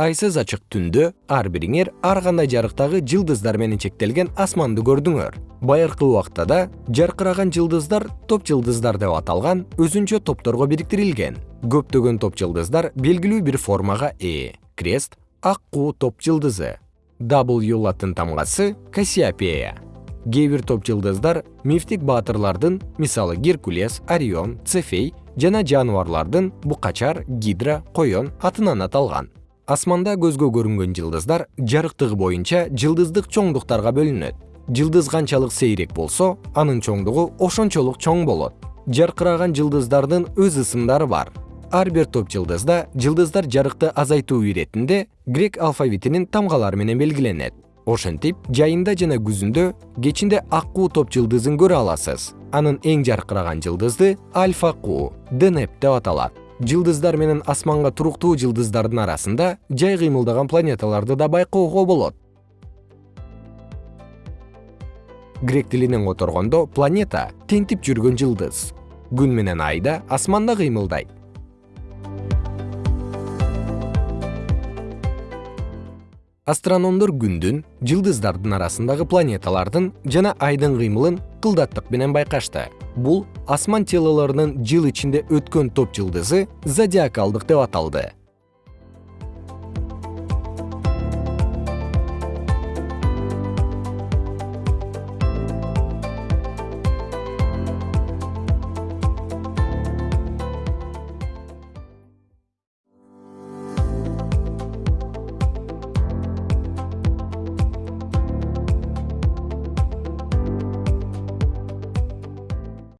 айсыз ачык түндө ар бириңер ар кандай жарыктагы жылдыздар менен чектелген асманды көрдүңөр. Байыркы убакта да жаркыраган жылдыздар топ жылдыздар деп аталган өзүнчө топторго бириктирилген. Көптөгөн топ жылдыздар белгилүү бир формага ээ крест ак куу топ жылдызы w латын тамгасы кассиопея. Кээ бир топ жылдыздар мифтик баатырлардын мисалы геркулес орион цефей жана жаныбарлардын букачар гидра коен атынан аталган асманда көзгө көрүнгөн жылдыздар жарыктыгы боюнча жылдыздык чоңдуктарга бөлүнөт. Жылдыз канчалык сейрек болсо анын чоңдугу ошончолук чоң болот. Жаркыраган жылдыздардын өз ысымдары бар. Ар бир топ жылдызда жылдыздар жарыкты азайтуу иретинде грек алфавитинин тамгалары менен белгиленет. Ошентип жайында жана күзүндө кечинде ак куу топ жылдызын көрө аласыз. Анын эң жаркыраган жылдызы альфа куу денеп деп аталат жылдыздар менен асманга туруктуу жылдыздардын арасында жай кыймылдаган планеталарды да байкоого болот. Грек тилинен которгондо планета тентип жүргөн жылдыз. Күн менен ай да асманда кыймылдайт. Астрономдор күндүн жылдыздардын арасындагы планеталардын жана айдын кыймылын кылдаттык менен байкашты бул асман телолорунун жыл ичинде өткөн топ жылдызы зодиакалдык деп аталды